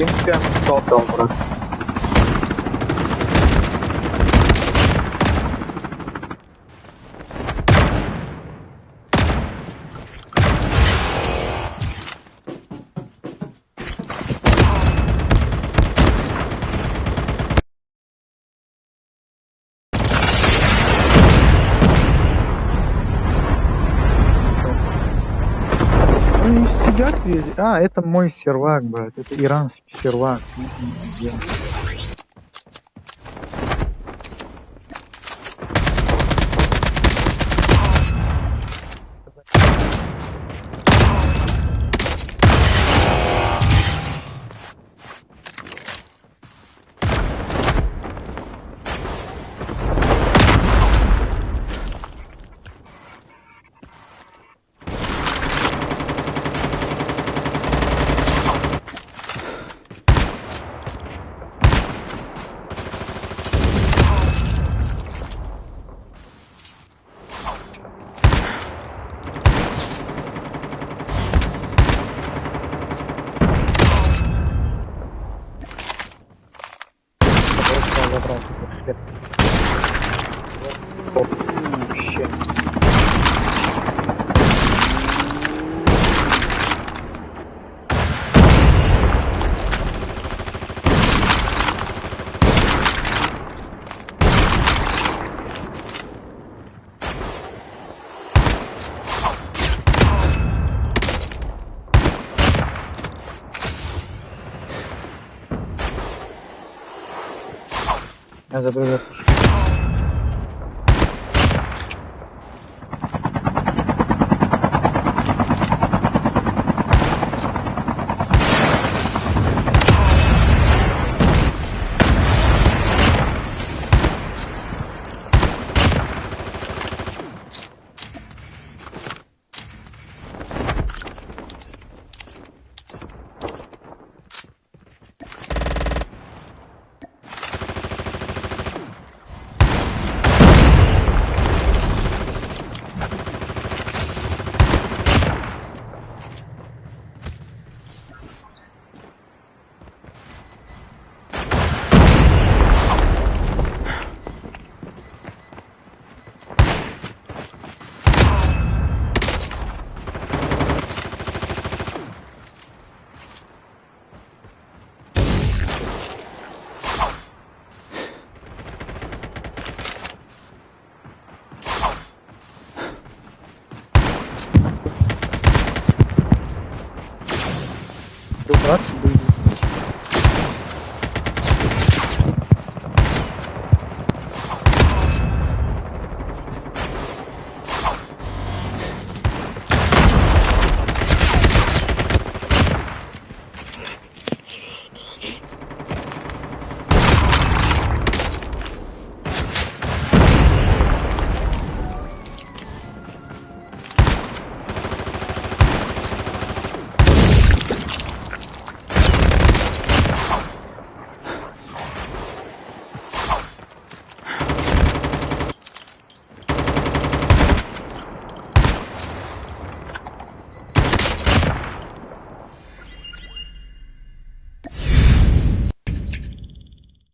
tem que ter um soltão, mano? Сидят везде. А, это мой сервак, брат. Это иранский сервак. Bom. Hasta pronto. Deu próximo.